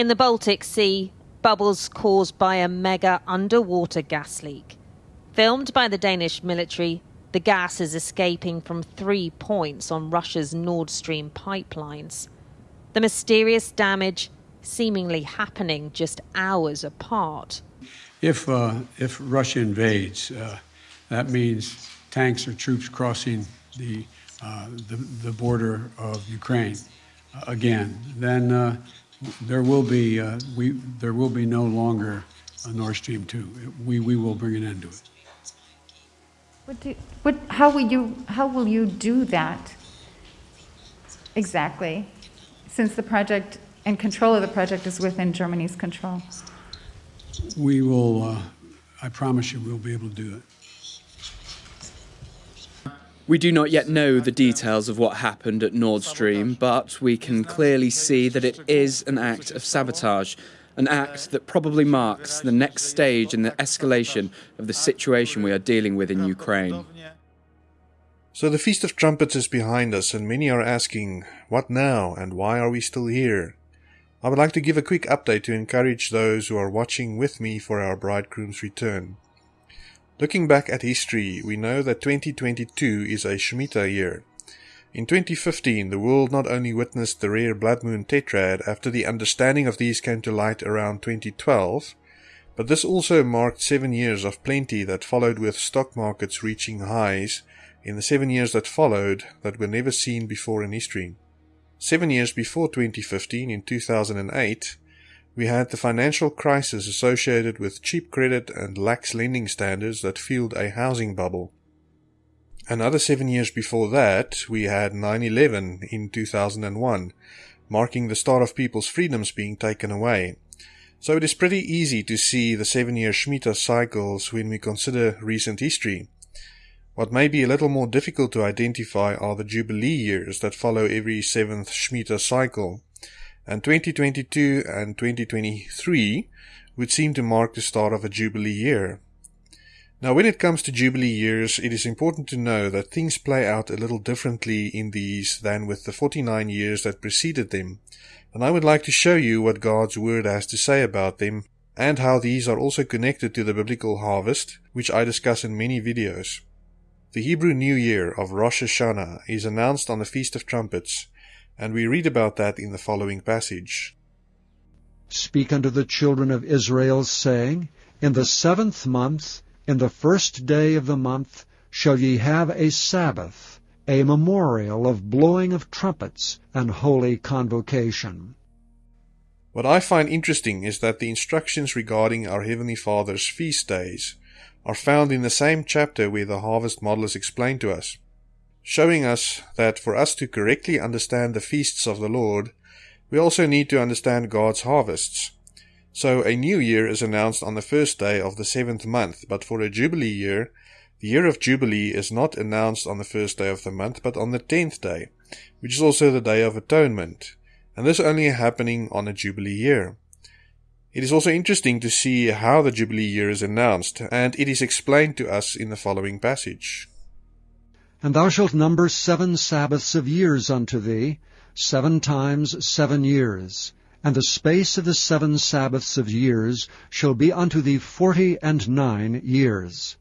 In the Baltic Sea, bubbles caused by a mega underwater gas leak. Filmed by the Danish military, the gas is escaping from three points on Russia's Nord Stream pipelines. The mysterious damage seemingly happening just hours apart. If, uh, if Russia invades, uh, that means tanks or troops crossing the, uh, the, the, border of Ukraine uh, again. Then uh, there will be uh, we there will be no longer a Nord Stream two. We we will bring an end to it. What do, what, how will you how will you do that exactly? Since the project and control of the project is within Germany's control. We will. Uh, I promise you, we'll be able to do it. We do not yet know the details of what happened at Nord Stream, but we can clearly see that it is an act of sabotage, an act that probably marks the next stage in the escalation of the situation we are dealing with in Ukraine. So the Feast of Trumpets is behind us, and many are asking, what now, and why are we still here? I would like to give a quick update to encourage those who are watching with me for our bridegroom's return. Looking back at history, we know that 2022 is a Shemitah year. In 2015, the world not only witnessed the rare blood moon tetrad after the understanding of these came to light around 2012, but this also marked seven years of plenty that followed with stock markets reaching highs in the seven years that followed that were never seen before in history. Seven years before 2015, in 2008, we had the financial crisis associated with cheap credit and lax lending standards that fueled a housing bubble. Another seven years before that, we had 9 11 in 2001, marking the start of people's freedoms being taken away. So it is pretty easy to see the seven year Shemitah cycles when we consider recent history. What may be a little more difficult to identify are the Jubilee years that follow every seventh Shemitah cycle and 2022 and 2023 would seem to mark the start of a Jubilee year. Now, when it comes to Jubilee years, it is important to know that things play out a little differently in these than with the 49 years that preceded them, and I would like to show you what God's Word has to say about them and how these are also connected to the biblical harvest, which I discuss in many videos. The Hebrew New Year of Rosh Hashanah is announced on the Feast of Trumpets, and we read about that in the following passage. Speak unto the children of Israel, saying, In the seventh month, in the first day of the month, shall ye have a Sabbath, a memorial of blowing of trumpets and holy convocation. What I find interesting is that the instructions regarding our Heavenly Father's feast days are found in the same chapter where the harvest model is explained to us showing us that for us to correctly understand the feasts of the Lord, we also need to understand God's harvests. So a new year is announced on the first day of the seventh month, but for a Jubilee year, the year of Jubilee is not announced on the first day of the month, but on the tenth day, which is also the Day of Atonement, and this only happening on a Jubilee year. It is also interesting to see how the Jubilee year is announced, and it is explained to us in the following passage. And thou shalt number seven Sabbaths of years unto thee, seven times seven years. And the space of the seven Sabbaths of years shall be unto thee forty and nine years.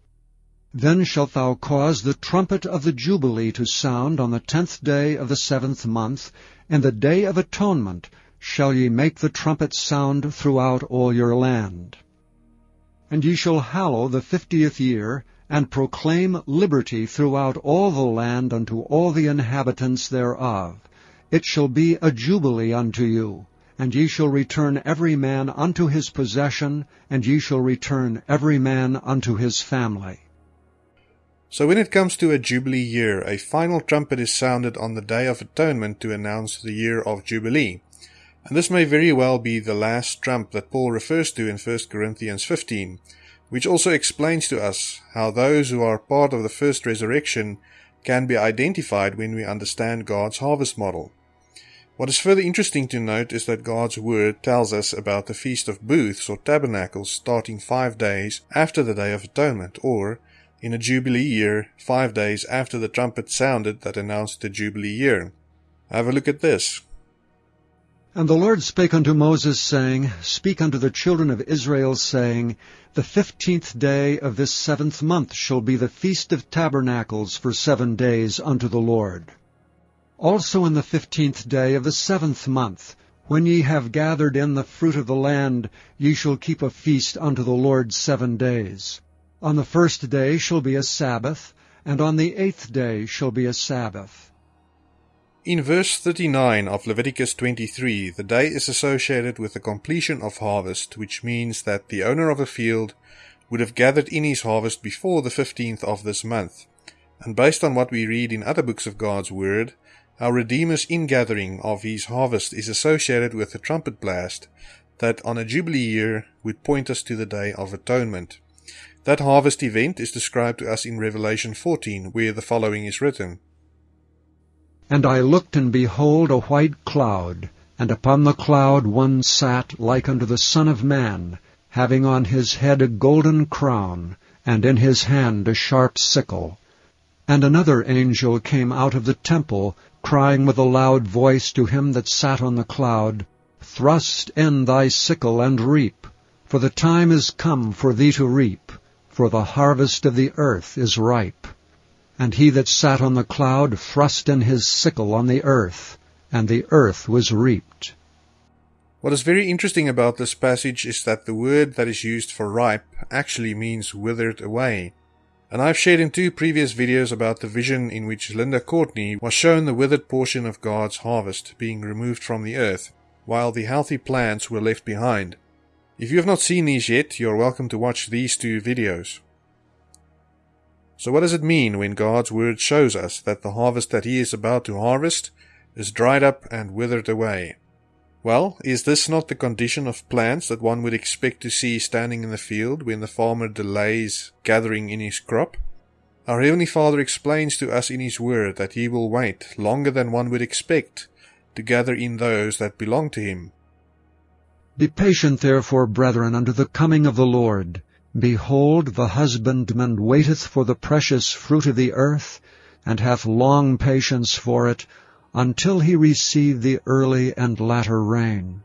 Then shalt thou cause the trumpet of the Jubilee to sound on the tenth day of the seventh month, and the day of atonement shall ye make the trumpet sound throughout all your land. And ye shall hallow the fiftieth year, and proclaim liberty throughout all the land unto all the inhabitants thereof. It shall be a jubilee unto you, and ye shall return every man unto his possession, and ye shall return every man unto his family. So when it comes to a Jubilee year, a final trumpet is sounded on the Day of Atonement to announce the year of Jubilee. And this may very well be the last trump that Paul refers to in 1 Corinthians 15, which also explains to us how those who are part of the first resurrection can be identified when we understand God's harvest model. What is further interesting to note is that God's Word tells us about the Feast of Booths or Tabernacles starting five days after the Day of Atonement, or, in a Jubilee year, five days after the trumpet sounded that announced the Jubilee year. Have a look at this. And the Lord spake unto Moses, saying, Speak unto the children of Israel, saying, The fifteenth day of this seventh month shall be the feast of tabernacles for seven days unto the Lord. Also in the fifteenth day of the seventh month, when ye have gathered in the fruit of the land, ye shall keep a feast unto the Lord seven days. On the first day shall be a Sabbath, and on the eighth day shall be a Sabbath. In verse 39 of Leviticus 23, the day is associated with the completion of harvest, which means that the owner of a field would have gathered in his harvest before the 15th of this month. And based on what we read in other books of God's Word, our Redeemer's ingathering of his harvest is associated with the trumpet blast that on a Jubilee year would point us to the Day of Atonement. That harvest event is described to us in Revelation 14, where the following is written. And I looked, and behold a white cloud, and upon the cloud one sat like unto the Son of Man, having on his head a golden crown, and in his hand a sharp sickle. And another angel came out of the temple, crying with a loud voice to him that sat on the cloud, Thrust in thy sickle and reap, for the time is come for thee to reap, for the harvest of the earth is ripe. And he that sat on the cloud thrust in his sickle on the earth, and the earth was reaped. What is very interesting about this passage is that the word that is used for ripe actually means withered away. And I've shared in two previous videos about the vision in which Linda Courtney was shown the withered portion of God's harvest being removed from the earth, while the healthy plants were left behind. If you have not seen these yet, you're welcome to watch these two videos. So what does it mean when God's word shows us that the harvest that he is about to harvest is dried up and withered away? Well, is this not the condition of plants that one would expect to see standing in the field when the farmer delays gathering in his crop? Our Heavenly Father explains to us in His Word that He will wait longer than one would expect to gather in those that belong to Him. Be patient therefore, brethren, unto the coming of the Lord. Behold, the husbandman waiteth for the precious fruit of the earth, and hath long patience for it, until he receive the early and latter rain.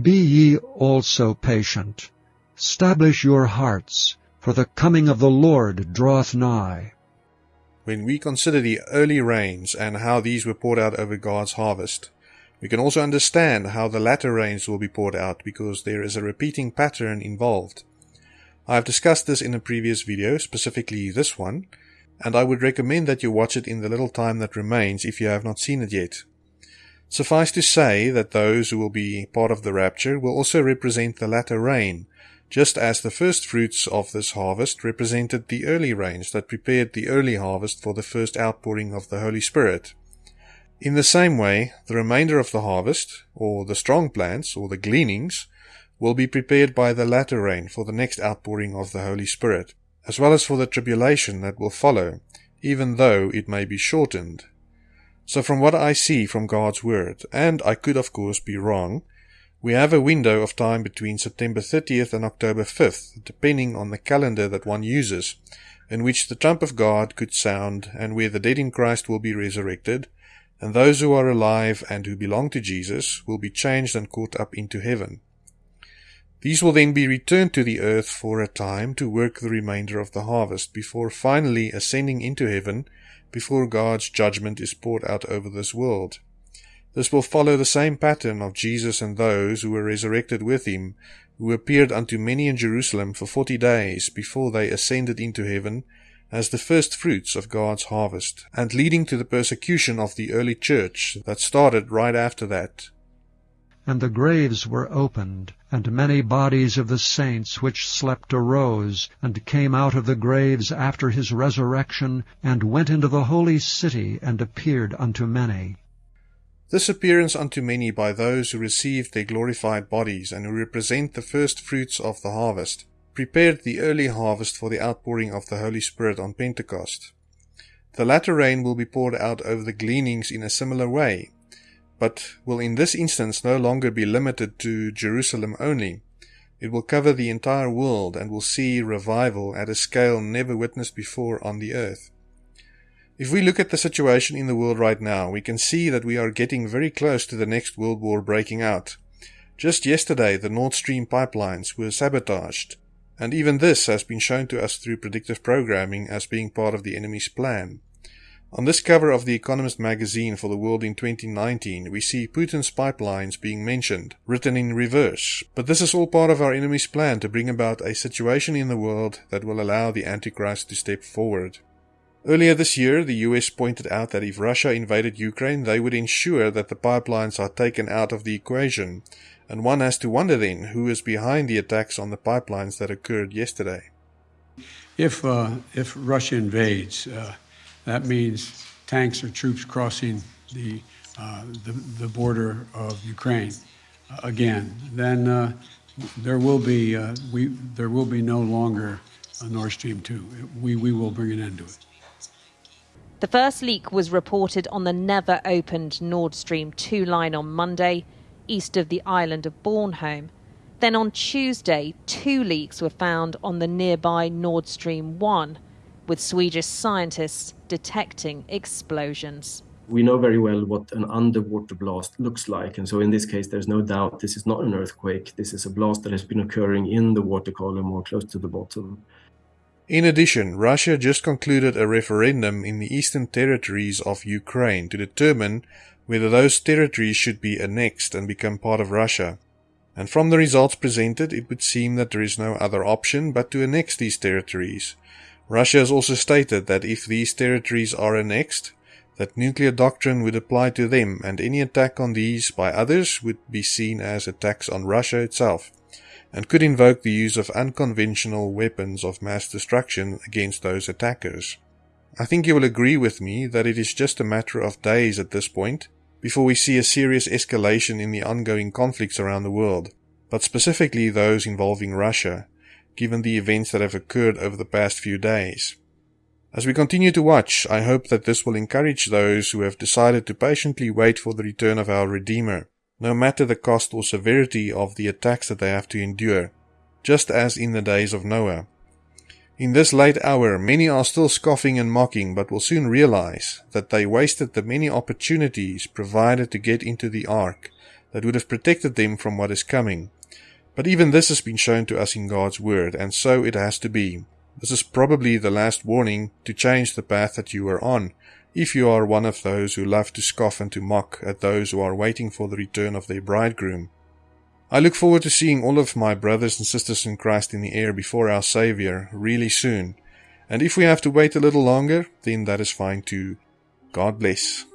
Be ye also patient. Stablish your hearts, for the coming of the Lord draweth nigh. When we consider the early rains and how these were poured out over God's harvest, we can also understand how the latter rains will be poured out because there is a repeating pattern involved. I have discussed this in a previous video, specifically this one, and I would recommend that you watch it in the little time that remains if you have not seen it yet. Suffice to say that those who will be part of the rapture will also represent the latter rain, just as the first fruits of this harvest represented the early rains that prepared the early harvest for the first outpouring of the Holy Spirit. In the same way, the remainder of the harvest, or the strong plants, or the gleanings, will be prepared by the latter rain for the next outpouring of the Holy Spirit, as well as for the tribulation that will follow, even though it may be shortened. So from what I see from God's Word, and I could of course be wrong, we have a window of time between September 30th and October 5th, depending on the calendar that one uses, in which the trump of God could sound and where the dead in Christ will be resurrected, and those who are alive and who belong to Jesus will be changed and caught up into heaven. These will then be returned to the earth for a time to work the remainder of the harvest before finally ascending into heaven before God's judgment is poured out over this world. This will follow the same pattern of Jesus and those who were resurrected with him, who appeared unto many in Jerusalem for forty days before they ascended into heaven as the first fruits of God's harvest, and leading to the persecution of the early church that started right after that. And the graves were opened, and many bodies of the saints which slept arose, and came out of the graves after his resurrection, and went into the holy city, and appeared unto many. This appearance unto many by those who received their glorified bodies, and who represent the first fruits of the harvest, prepared the early harvest for the outpouring of the Holy Spirit on Pentecost. The latter rain will be poured out over the gleanings in a similar way, but will in this instance no longer be limited to Jerusalem only. It will cover the entire world and will see revival at a scale never witnessed before on the earth. If we look at the situation in the world right now, we can see that we are getting very close to the next world war breaking out. Just yesterday, the Nord Stream pipelines were sabotaged, and even this has been shown to us through predictive programming as being part of the enemy's plan. On this cover of The Economist magazine for the world in 2019, we see Putin's pipelines being mentioned, written in reverse. But this is all part of our enemy's plan to bring about a situation in the world that will allow the Antichrist to step forward. Earlier this year, the US pointed out that if Russia invaded Ukraine, they would ensure that the pipelines are taken out of the equation. And one has to wonder then who is behind the attacks on the pipelines that occurred yesterday. If, uh, if Russia invades, uh, that means tanks or troops crossing the, uh, the, the, border of Ukraine uh, again. Then uh, there will be uh, we there will be no longer a Nord Stream two. We we will bring an end to it. The first leak was reported on the never opened Nord Stream 2 line on Monday, east of the island of Bornholm. Then on Tuesday, two leaks were found on the nearby Nord Stream 1, with Swedish scientists detecting explosions. We know very well what an underwater blast looks like, and so in this case, there's no doubt this is not an earthquake. This is a blast that has been occurring in the water column or close to the bottom. In addition, Russia just concluded a referendum in the eastern territories of Ukraine to determine whether those territories should be annexed and become part of Russia. And from the results presented, it would seem that there is no other option but to annex these territories. Russia has also stated that if these territories are annexed, that nuclear doctrine would apply to them and any attack on these by others would be seen as attacks on Russia itself and could invoke the use of unconventional weapons of mass destruction against those attackers. I think you will agree with me that it is just a matter of days at this point before we see a serious escalation in the ongoing conflicts around the world, but specifically those involving Russia, given the events that have occurred over the past few days. As we continue to watch, I hope that this will encourage those who have decided to patiently wait for the return of our Redeemer no matter the cost or severity of the attacks that they have to endure, just as in the days of Noah. In this late hour, many are still scoffing and mocking, but will soon realize that they wasted the many opportunities provided to get into the ark that would have protected them from what is coming. But even this has been shown to us in God's Word, and so it has to be. This is probably the last warning to change the path that you are on, if you are one of those who love to scoff and to mock at those who are waiting for the return of their bridegroom. I look forward to seeing all of my brothers and sisters in Christ in the air before our Saviour really soon, and if we have to wait a little longer, then that is fine too. God bless.